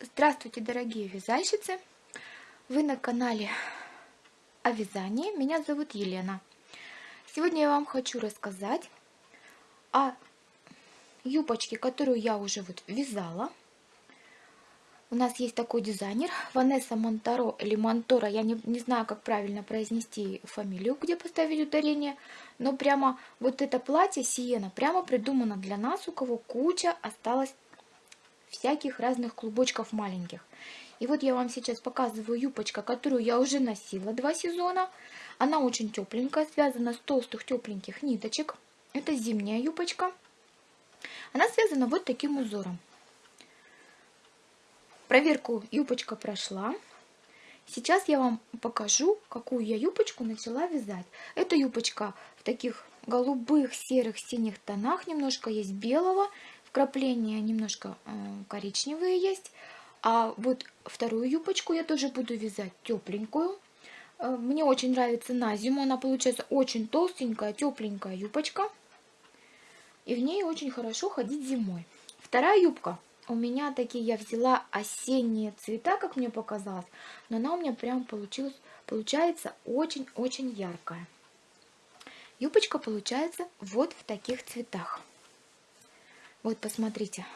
Здравствуйте, дорогие вязальщицы! Вы на канале о вязании. Меня зовут Елена. Сегодня я вам хочу рассказать о юбочке, которую я уже вот вязала. У нас есть такой дизайнер, Ванесса Монтаро или Монтора. Я не, не знаю, как правильно произнести фамилию, где поставили ударение. Но прямо вот это платье Сиена прямо придумано для нас, у кого куча осталось всяких разных клубочков маленьких. И вот я вам сейчас показываю юбочка, которую я уже носила два сезона. Она очень тепленькая, связана с толстых тепленьких ниточек. Это зимняя юбочка. Она связана вот таким узором. Проверку юбочка прошла. Сейчас я вам покажу, какую я юбочку начала вязать. Эта юбочка в таких голубых, серых, синих тонах. Немножко есть белого. Вкрапления немножко э, коричневые есть. А вот вторую юбочку я тоже буду вязать тепленькую. Э, мне очень нравится на зиму. Она получается очень толстенькая, тепленькая юбочка. И в ней очень хорошо ходить зимой. Вторая юбка. У меня такие, я взяла осенние цвета, как мне показалось. Но она у меня прям получилась, получается очень-очень яркая. Юбочка получается вот в таких цветах. Вот посмотрите.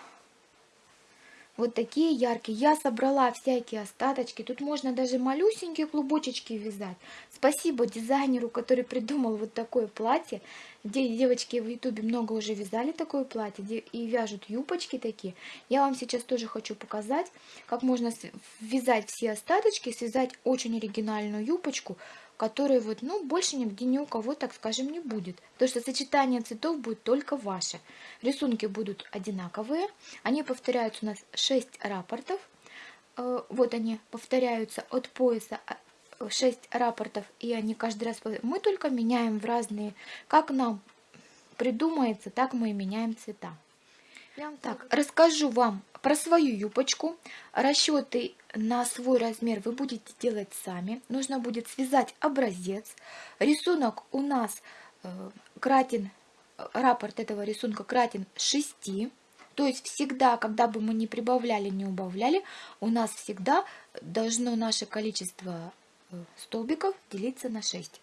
Вот такие яркие. Я собрала всякие остаточки. Тут можно даже малюсенькие клубочечки вязать. Спасибо дизайнеру, который придумал вот такое платье. Девочки в ютубе много уже вязали такое платье. И вяжут юбочки такие. Я вам сейчас тоже хочу показать, как можно вязать все остаточки. Связать очень оригинальную юбочку которые вот, ну, больше нигде ни у кого, так скажем, не будет. Потому что сочетание цветов будет только ваше. Рисунки будут одинаковые. Они повторяются у нас 6 рапортов. Э, вот они повторяются от пояса 6 а, рапортов, и они каждый раз... Мы только меняем в разные... Как нам придумается, так мы и меняем цвета. Так, расскажу вам про свою юбочку. Расчеты на свой размер вы будете делать сами. Нужно будет связать образец. Рисунок у нас э, кратен, раппорт этого рисунка кратен 6. То есть всегда, когда бы мы не прибавляли, не убавляли, у нас всегда должно наше количество э, столбиков делиться на 6.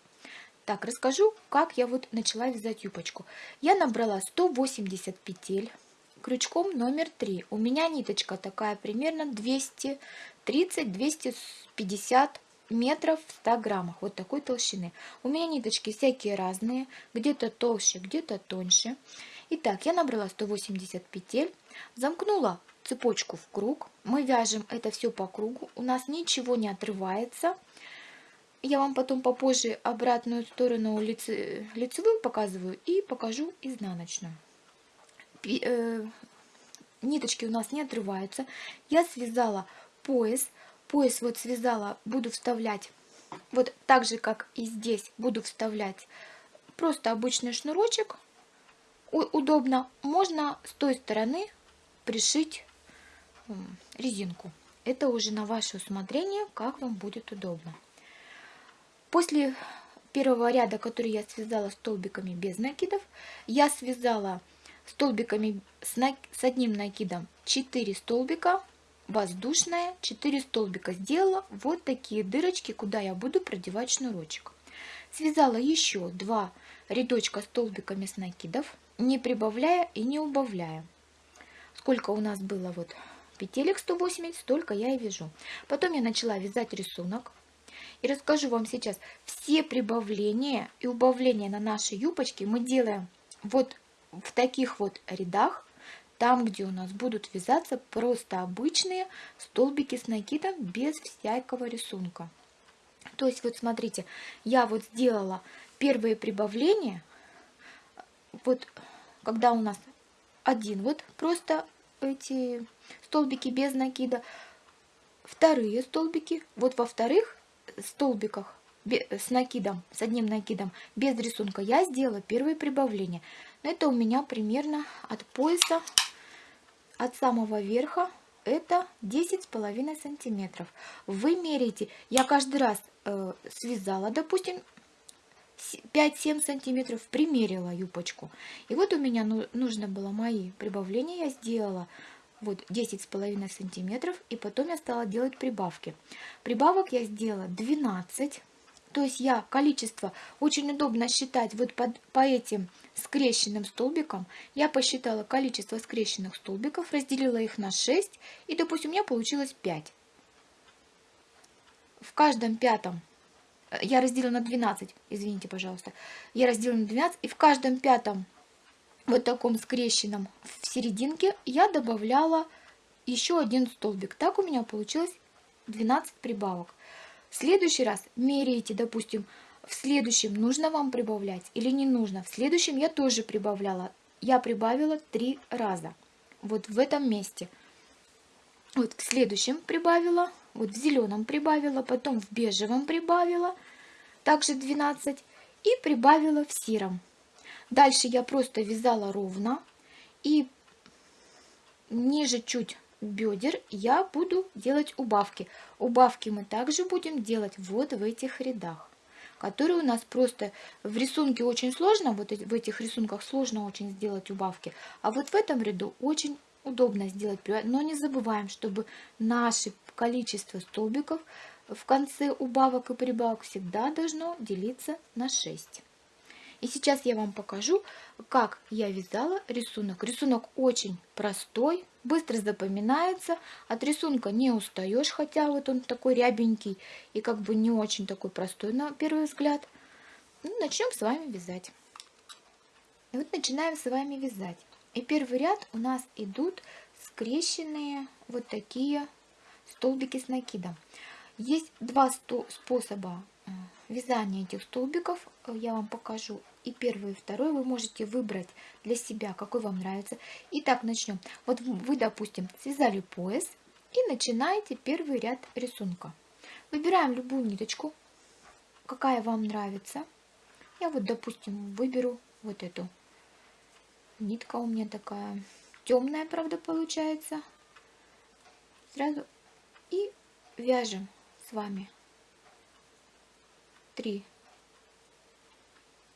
Так, расскажу, как я вот начала вязать юбочку. Я набрала 180 петель крючком номер 3. У меня ниточка такая примерно 230-250 метров в 100 граммах. Вот такой толщины. У меня ниточки всякие разные. Где-то толще, где-то тоньше. Итак, я набрала 180 петель. Замкнула цепочку в круг. Мы вяжем это все по кругу. У нас ничего не отрывается. Я вам потом попозже обратную сторону лице, лицевую показываю и покажу изнаночную. Э, ниточки у нас не отрываются. Я связала пояс. Пояс вот связала, буду вставлять, вот так же, как и здесь, буду вставлять просто обычный шнурочек. Удобно. Можно с той стороны пришить резинку. Это уже на ваше усмотрение, как вам будет удобно. После первого ряда, который я связала столбиками без накидов, я связала столбиками с, на... с одним накидом 4 столбика, воздушная, 4 столбика сделала вот такие дырочки, куда я буду продевать шнурочек. Связала еще 2 рядочка столбиками с накидов, не прибавляя и не убавляя. Сколько у нас было вот петелек 180, столько я и вяжу. Потом я начала вязать рисунок. И расскажу вам сейчас все прибавления и убавления на нашей юбочке мы делаем вот в таких вот рядах, там, где у нас будут вязаться просто обычные столбики с накидом без всякого рисунка. То есть вот смотрите, я вот сделала первые прибавления, вот когда у нас один вот просто эти столбики без накида, вторые столбики, вот во вторых столбиках с накидом, с одним накидом, без рисунка, я сделала первые прибавления. Это у меня примерно от пояса, от самого верха, это 10,5 сантиметров. Вы меряете, я каждый раз э, связала, допустим, 5-7 сантиметров, примерила юбочку. И вот у меня ну, нужно было мои прибавления, я сделала вот 10 с половиной сантиметров и потом я стала делать прибавки прибавок я сделала 12 то есть я количество очень удобно считать вот под, по этим скрещенным столбикам. Я посчитала количество скрещенных столбиков, разделила их на 6 и, допустим, у меня получилось 5. В каждом пятом, э, я разделила на 12, извините, пожалуйста, я разделила на 12 и в каждом пятом вот таком скрещенном в серединке я добавляла еще один столбик. Так у меня получилось 12 прибавок. В следующий раз меряете, допустим, в следующем нужно вам прибавлять или не нужно. В следующем я тоже прибавляла. Я прибавила три раза. Вот в этом месте. Вот в следующем прибавила, вот в зеленом прибавила, потом в бежевом прибавила, также 12 и прибавила в сером. Дальше я просто вязала ровно и ниже чуть бедер я буду делать убавки. Убавки мы также будем делать вот в этих рядах, которые у нас просто в рисунке очень сложно, вот в этих рисунках сложно очень сделать убавки, а вот в этом ряду очень удобно сделать, но не забываем, чтобы наше количество столбиков в конце убавок и прибавок всегда должно делиться на 6. И сейчас я вам покажу, как я вязала рисунок. Рисунок очень простой, быстро запоминается, от рисунка не устаешь, хотя вот он такой рябенький и как бы не очень такой простой на первый взгляд. Ну, начнем с вами вязать. И вот начинаем с вами вязать. И первый ряд у нас идут скрещенные вот такие столбики с накидом. Есть два способа э, вязания этих столбиков. Я вам покажу и первый, и второй вы можете выбрать для себя, какой вам нравится. Итак, начнем. Вот вы, допустим, связали пояс и начинаете первый ряд рисунка. Выбираем любую ниточку, какая вам нравится. Я вот, допустим, выберу вот эту. Нитка у меня такая темная, правда, получается. Сразу и вяжем с вами 3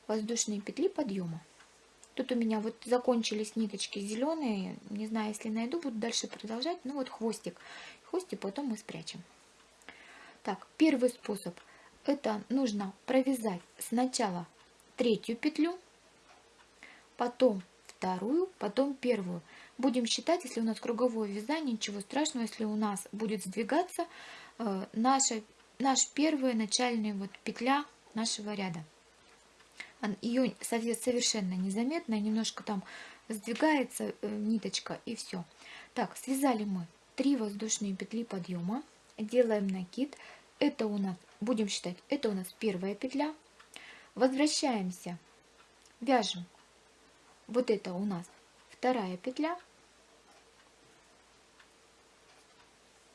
воздушные петли подъема. Тут у меня вот закончились ниточки зеленые. Не знаю, если найду, буду дальше продолжать. Ну вот хвостик. Хвостик потом мы спрячем. Так, первый способ. Это нужно провязать сначала третью петлю, потом вторую, потом первую. Будем считать, если у нас круговое вязание, ничего страшного, если у нас будет сдвигаться э, наша, наш первая начальная вот петля нашего ряда ее совершенно незаметно, немножко там сдвигается э, ниточка и все. Так, связали мы 3 воздушные петли подъема, делаем накид. Это у нас, будем считать, это у нас первая петля. Возвращаемся, вяжем. Вот это у нас вторая петля.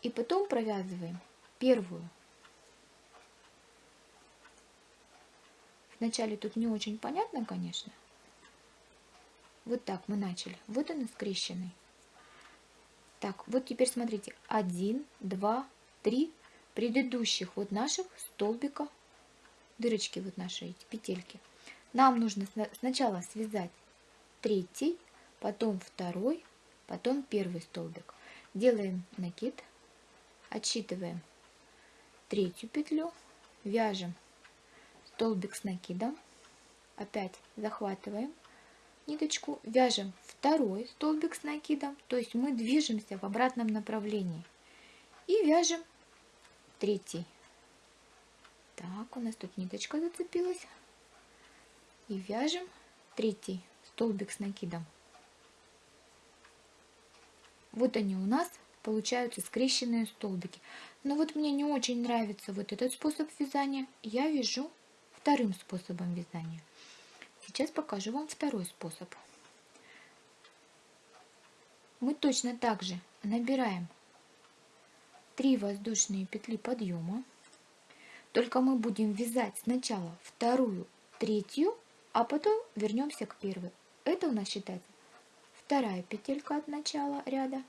И потом провязываем первую Вначале тут не очень понятно, конечно. Вот так мы начали. Вот он скрещенный. Так, вот теперь смотрите. Один, два, три предыдущих вот наших столбика, дырочки вот наши эти петельки. Нам нужно сначала связать третий, потом второй, потом первый столбик. Делаем накид, отсчитываем третью петлю, вяжем столбик с накидом, опять захватываем ниточку, вяжем второй столбик с накидом, то есть мы движемся в обратном направлении и вяжем третий. Так, у нас тут ниточка зацепилась. И вяжем третий столбик с накидом. Вот они у нас получаются скрещенные столбики. Но вот мне не очень нравится вот этот способ вязания. Я вяжу вторым способом вязания. Сейчас покажу вам второй способ. Мы точно так же набираем 3 воздушные петли подъема, только мы будем вязать сначала вторую, третью, а потом вернемся к первой. Это у нас считается вторая петелька от начала ряда.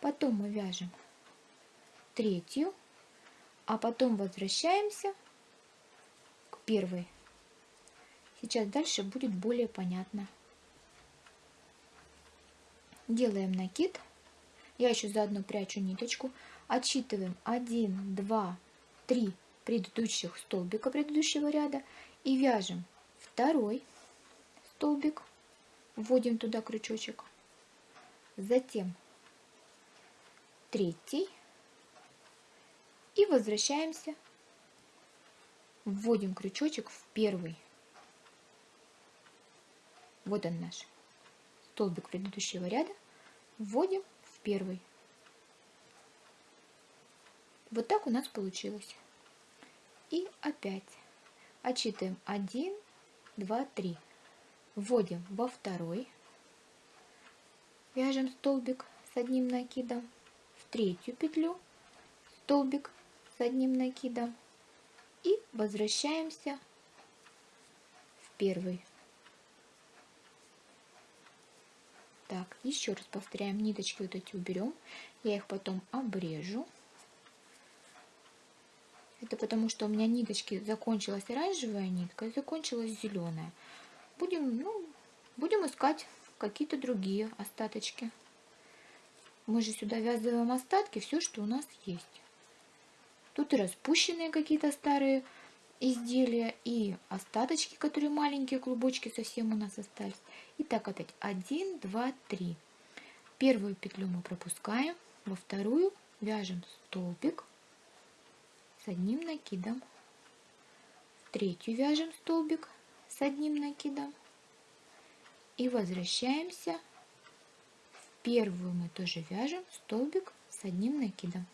Потом мы вяжем третью, а потом возвращаемся первый. Сейчас дальше будет более понятно. делаем накид. Я еще заодно прячу ниточку. Отсчитываем 1, 2, 3 предыдущих столбика предыдущего ряда и вяжем второй столбик, вводим туда крючочек, затем третий и возвращаемся, вводим крючочек в первый. Вот он наш столбик предыдущего ряда, вводим в первый. Вот так у нас получилось. И опять отсчитываем 1, 2, 3. Вводим во второй. Вяжем столбик с одним накидом. В третью петлю столбик с одним накидом. И возвращаемся в первый. Так, еще раз повторяем, ниточки вот эти уберем. Я их потом обрежу. Это потому, что у меня ниточки закончилась оранжевая нитка и закончилась зеленая. Будем, ну, будем искать какие-то другие остаточки. Мы же сюда вязываем остатки, все, что у нас есть. Тут и распущенные какие-то старые изделия, и остаточки, которые маленькие клубочки совсем у нас остались. Итак, опять 1, 2, 3. Первую петлю мы пропускаем, во вторую вяжем столбик с одним накидом. В третью вяжем столбик с одним накидом. И возвращаемся. В первую мы тоже вяжем столбик с одним накидом.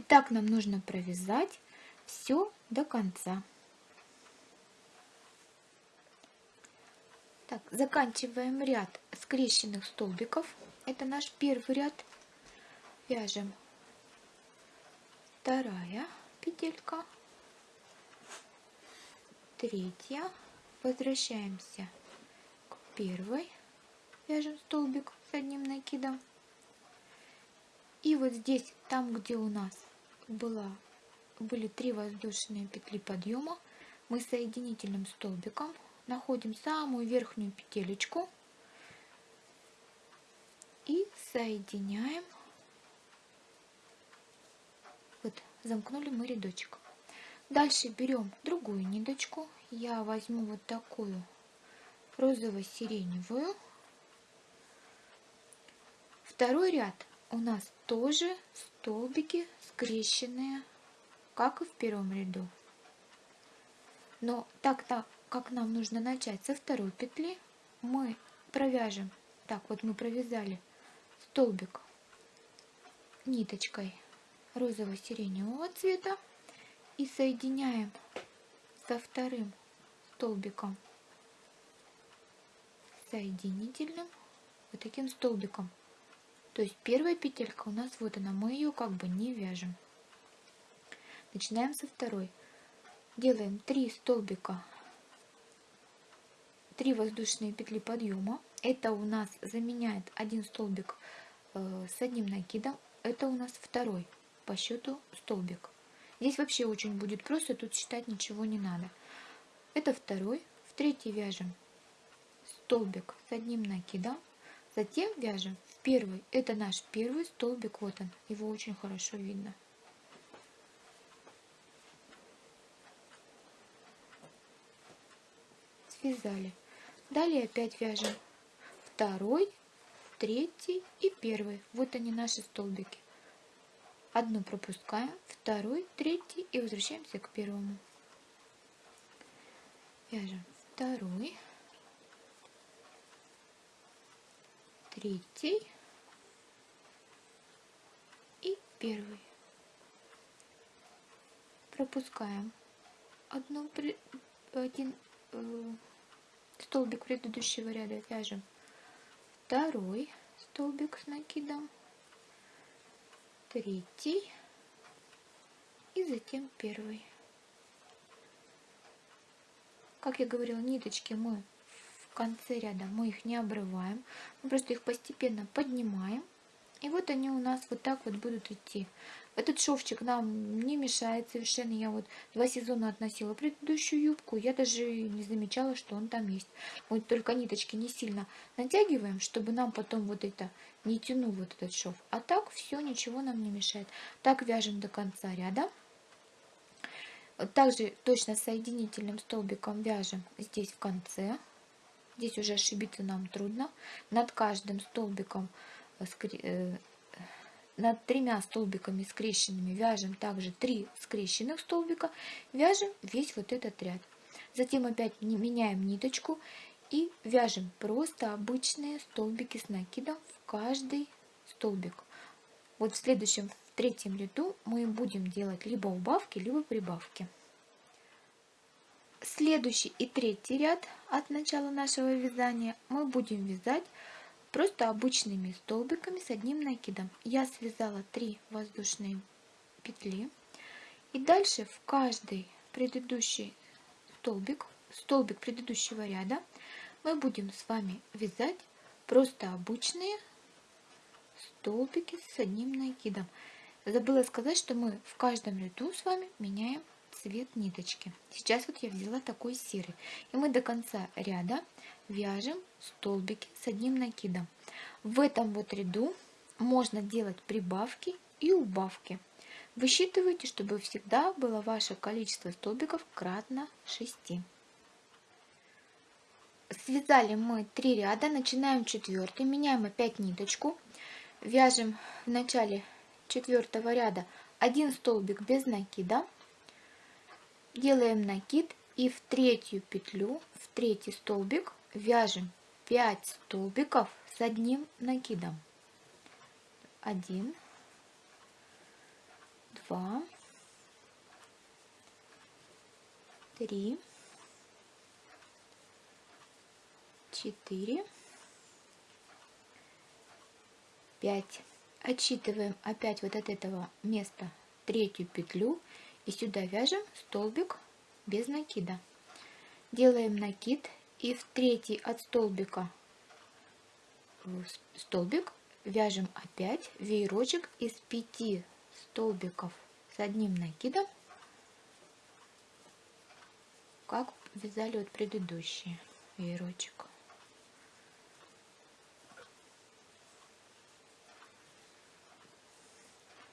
И так нам нужно провязать все до конца. Так, заканчиваем ряд скрещенных столбиков. Это наш первый ряд. Вяжем вторая петелька, третья, возвращаемся к первой, вяжем столбик с одним накидом. И вот здесь, там, где у нас была, были три воздушные петли подъема, мы соединительным столбиком находим самую верхнюю петелечку и соединяем вот, замкнули мы рядочек. Дальше берем другую ниточку. Я возьму вот такую розово-сиреневую. Второй ряд у нас тоже столбики скрещенные, как и в первом ряду. Но так-то, как нам нужно начать со второй петли, мы провяжем. Так, вот мы провязали столбик ниточкой розово-сиреневого цвета и соединяем со вторым столбиком соединительным вот таким столбиком. То есть первая петелька у нас вот она, мы ее как бы не вяжем. Начинаем со второй. Делаем 3 столбика, 3 воздушные петли подъема. Это у нас заменяет один столбик э, с одним накидом. Это у нас второй по счету столбик. Здесь вообще очень будет просто, тут считать ничего не надо. Это второй. В третий вяжем столбик с одним накидом. Затем вяжем первый. Это наш первый столбик. Вот он. Его очень хорошо видно. Связали. Далее опять вяжем второй, третий и первый. Вот они наши столбики. Одну пропускаем, второй, третий и возвращаемся к первому. Вяжем второй, третий и первый. Пропускаем одну, один э, столбик предыдущего ряда, вяжем второй столбик с накидом третий и затем первый. Как я говорила, ниточки мы конце ряда, мы их не обрываем, мы просто их постепенно поднимаем. И вот они у нас вот так вот будут идти. Этот шовчик нам не мешает совершенно. Я вот два сезона относила предыдущую юбку, я даже не замечала, что он там есть. Вот только ниточки не сильно натягиваем, чтобы нам потом вот это не тянул вот этот шов. А так все, ничего нам не мешает. Так вяжем до конца ряда. Также точно соединительным столбиком вяжем здесь в конце. Здесь уже ошибиться нам трудно. Над каждым столбиком, э, э, над тремя столбиками скрещенными вяжем также 3 скрещенных столбика. Вяжем весь вот этот ряд. Затем опять меняем ниточку и вяжем просто обычные столбики с накидом в каждый столбик. Вот в следующем, в третьем ряду мы будем делать либо убавки, либо прибавки. Следующий и третий ряд от начала нашего вязания мы будем вязать просто обычными столбиками с одним накидом. Я связала 3 воздушные петли. И дальше в каждый предыдущий столбик, столбик предыдущего ряда, мы будем с вами вязать просто обычные столбики с одним накидом. Забыла сказать, что мы в каждом ряду с вами меняем цвет ниточки. Сейчас вот я взяла такой серый. И мы до конца ряда вяжем столбики с одним накидом. В этом вот ряду можно делать прибавки и убавки. Высчитывайте, чтобы всегда было ваше количество столбиков кратно 6. Связали мы 3 ряда, начинаем четвертый, меняем опять ниточку, вяжем в начале четвертого ряда один столбик без накида, делаем накид и в третью петлю, в третий столбик вяжем 5 столбиков с одним накидом. 1, 2, 3, 4, 5. Отсчитываем опять вот от этого места третью петлю и сюда вяжем столбик без накида. Делаем накид и в третий от столбика столбик вяжем опять веерочек из 5 столбиков с одним накидом, как вязали вот предыдущий веерочек.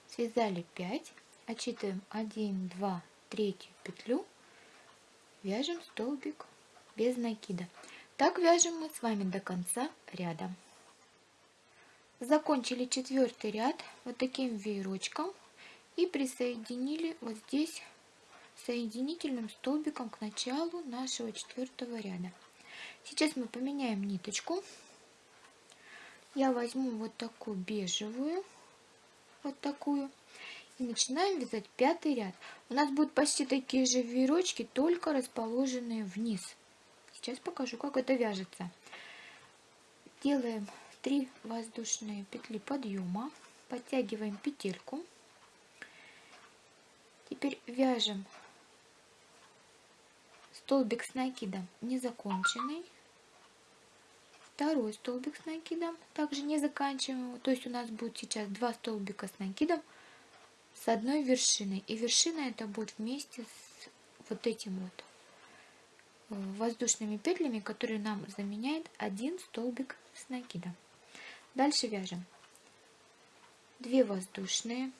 Связали 5 отсчитываем 1 2 третью петлю. Вяжем столбик без накида. Так вяжем мы с вами до конца ряда. Закончили четвертый ряд вот таким веерочком и присоединили вот здесь соединительным столбиком к началу нашего четвертого ряда. Сейчас мы поменяем ниточку. Я возьму вот такую бежевую вот такую начинаем вязать пятый ряд. У нас будут почти такие же веерочки, только расположенные вниз. Сейчас покажу, как это вяжется. Делаем 3 воздушные петли подъема, подтягиваем петельку. Теперь вяжем столбик с накидом незаконченный. Второй столбик с накидом, также не заканчиваем. То есть у нас будет сейчас два столбика с накидом с одной вершиной. И вершина это будет вместе с вот этим вот э, воздушными петлями, которые нам заменяет один столбик с накидом. Дальше вяжем 2 воздушные.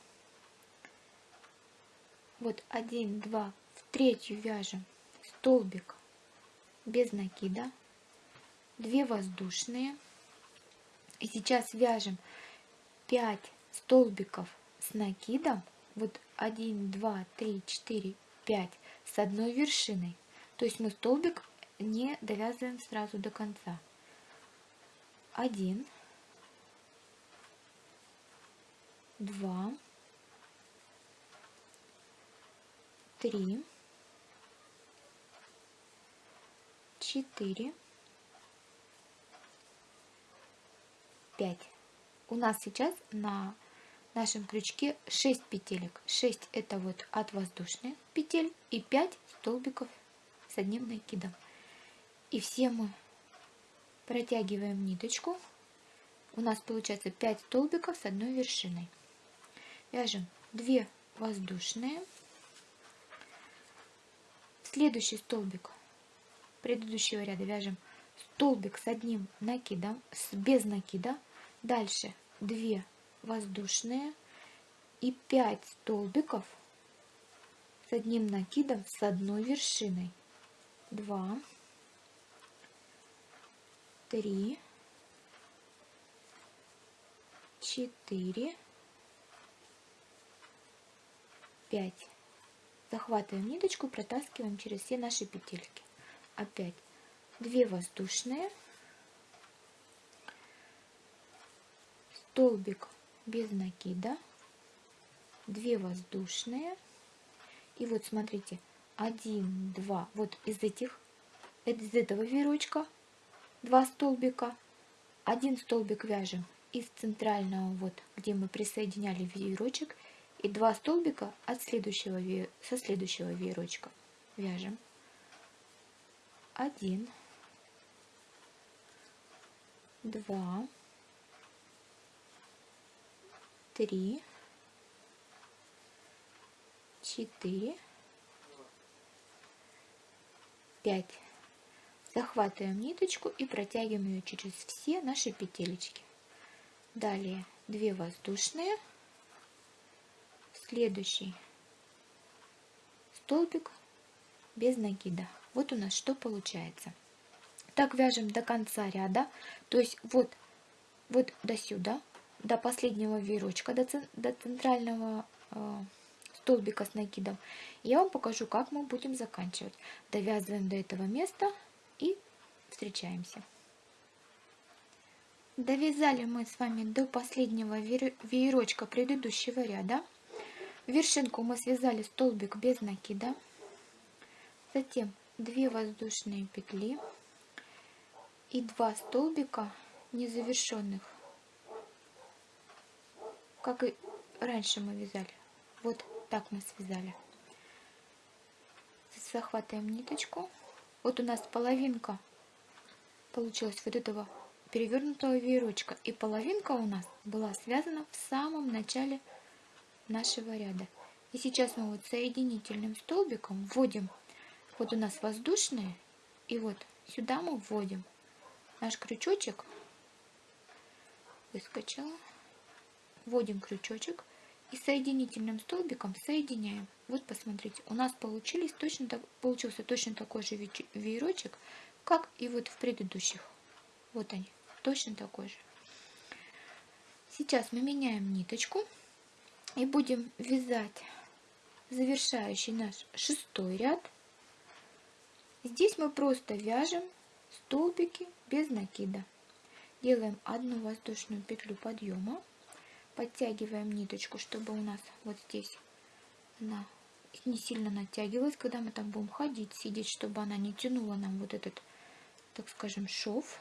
Вот 1, 2, в третью вяжем столбик без накида, 2 воздушные. И сейчас вяжем 5 столбиков с накидом вот 1, 2, 3, 4, 5 с одной вершиной. То есть мы столбик не довязываем сразу до конца. 1, 2, 3, 4, 5. У нас сейчас на нашем крючке 6 петелек. 6 это вот от воздушных петель и 5 столбиков с одним накидом. И все мы протягиваем ниточку у нас получается 5 столбиков с одной вершиной. Вяжем 2 воздушные. Следующий столбик предыдущего ряда вяжем столбик с одним накидом, с, без накида. Дальше 2 воздушные и 5 столбиков с одним накидом с одной вершиной. 2, 3, 4, 5. Захватываем ниточку, протаскиваем через все наши петельки. Опять 2 воздушные, столбик без накида, 2 воздушные. И вот смотрите, 1, 2, вот из этих, из этого веерочка 2 столбика, один столбик вяжем из центрального, вот где мы присоединяли веерочек, и два столбика от следующего, со следующего веерочка вяжем. Один, два, три, четыре, пять. Захватываем ниточку и протягиваем ее через все наши петелечки. Далее 2 воздушные, следующий столбик без накида. Вот у нас что получается. Так вяжем до конца ряда, то есть вот, вот до сюда, до последнего веерочка, до, до центрального э, столбика с накидом. Я вам покажу, как мы будем заканчивать. Довязываем до этого места и встречаемся. Довязали мы с вами до последнего веерочка предыдущего ряда. Вершинку мы связали столбик без накида. Затем 2 воздушные петли и 2 столбика незавершенных, как и раньше мы вязали. Вот так мы связали. Захватываем ниточку. Вот у нас половинка получилась вот этого перевернутого веерочка. И половинка у нас была связана в самом начале нашего ряда. И сейчас мы вот соединительным столбиком вводим, вот у нас воздушные, и вот сюда мы вводим наш крючочек, выскочила, вводим крючочек и соединительным столбиком соединяем. Вот посмотрите, у нас получились точно так, получился точно такой же веерочек, как и вот в предыдущих. Вот они точно такой же. Сейчас мы меняем ниточку и будем вязать завершающий наш шестой ряд. Здесь мы просто вяжем столбики без накида. Делаем одну воздушную петлю подъема, подтягиваем ниточку, чтобы у нас вот здесь она не сильно натягивалась, когда мы там будем ходить, сидеть, чтобы она не тянула нам вот этот, так скажем, шов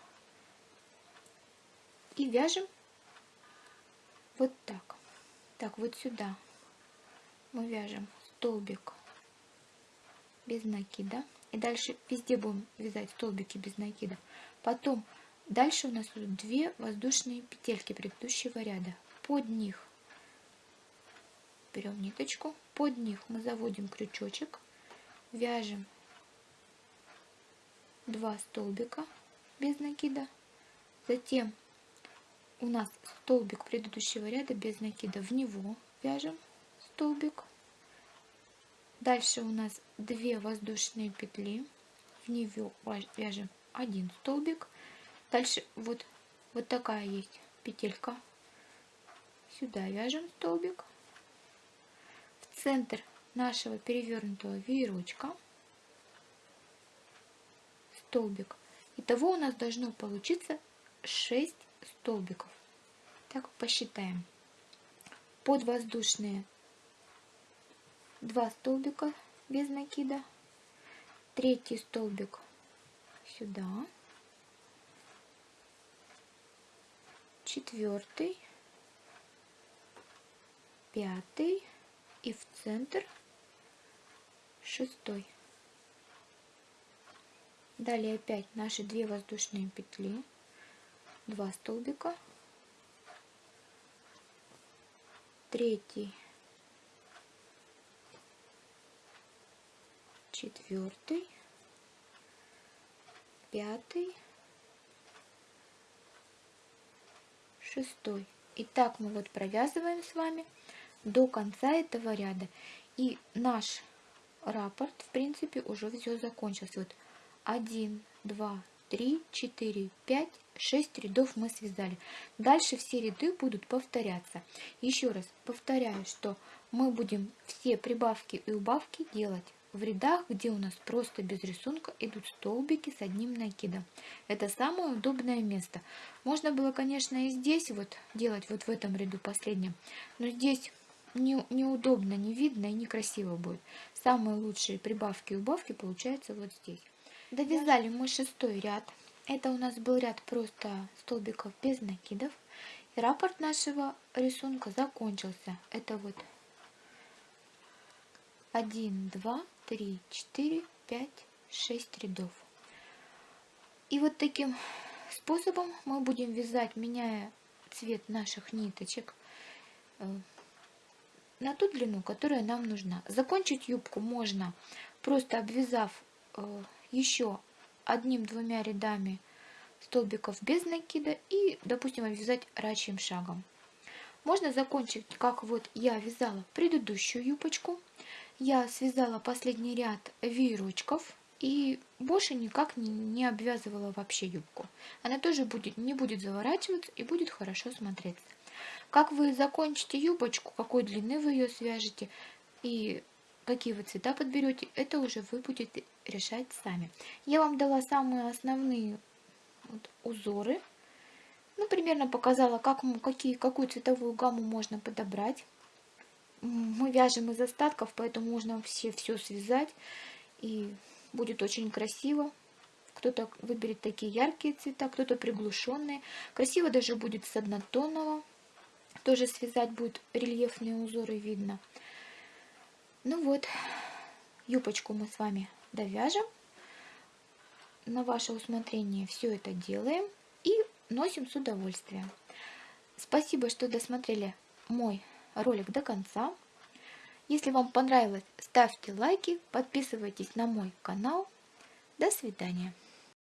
и вяжем вот так. Так, вот сюда мы вяжем столбик без накида. И дальше везде будем вязать столбики без накида. Потом дальше у нас идут две воздушные петельки предыдущего ряда. Под них берем ниточку, под них мы заводим крючочек, вяжем два столбика без накида, затем у нас столбик предыдущего ряда без накида, в него вяжем столбик. Дальше у нас 2 воздушные петли, в него вяжем один столбик. Дальше вот, вот такая есть петелька. Сюда вяжем столбик. В центр нашего перевернутого веерочка столбик. Итого у нас должно получиться 6 столбиков. Так посчитаем. Подвоздушные 2 столбика без накида. Третий столбик сюда. Четвертый. Пятый. И в центр шестой. Далее опять наши две воздушные петли 2 столбика третий, четвертый, пятый, шестой. И так мы вот провязываем с вами до конца этого ряда. И наш раппорт, в принципе, уже все закончился. Вот 1, 2, 3, 4, 5, 6 рядов мы связали. Дальше все ряды будут повторяться. Еще раз повторяю, что мы будем все прибавки и убавки делать в рядах, где у нас просто без рисунка идут столбики с одним накидом. Это самое удобное место. Можно было, конечно, и здесь вот делать, вот в этом ряду последнем, но здесь не, неудобно, не видно и некрасиво будет. Самые лучшие прибавки и убавки получаются вот здесь. Довязали мы шестой ряд. Это у нас был ряд просто столбиков без накидов. И раппорт нашего рисунка закончился. Это вот 1, 2, 3, 4, 5, 6 рядов. И вот таким способом мы будем вязать, меняя цвет наших ниточек э, на ту длину, которая нам нужна. Закончить юбку можно просто обвязав э, еще одним-двумя рядами столбиков без накида и, допустим, обвязать рачьим шагом. Можно закончить, как вот я вязала предыдущую юбочку. Я связала последний ряд веерочков и больше никак не, не обвязывала вообще юбку. Она тоже будет, не будет заворачиваться и будет хорошо смотреться. Как вы закончите юбочку, какой длины вы ее свяжете и какие вы цвета подберете, это уже вы будете решать сами. Я вам дала самые основные вот, узоры. Ну, примерно показала, как, какие, какую цветовую гамму можно подобрать. Мы вяжем из остатков, поэтому можно все все связать. И будет очень красиво. Кто-то выберет такие яркие цвета, кто-то приглушенные. Красиво даже будет с однотонного. Тоже связать будет рельефные узоры видно. Ну вот, юбочку мы с вами довяжем. На ваше усмотрение все это делаем и носим с удовольствием. Спасибо, что досмотрели мой ролик до конца. Если вам понравилось, ставьте лайки, подписывайтесь на мой канал. До свидания.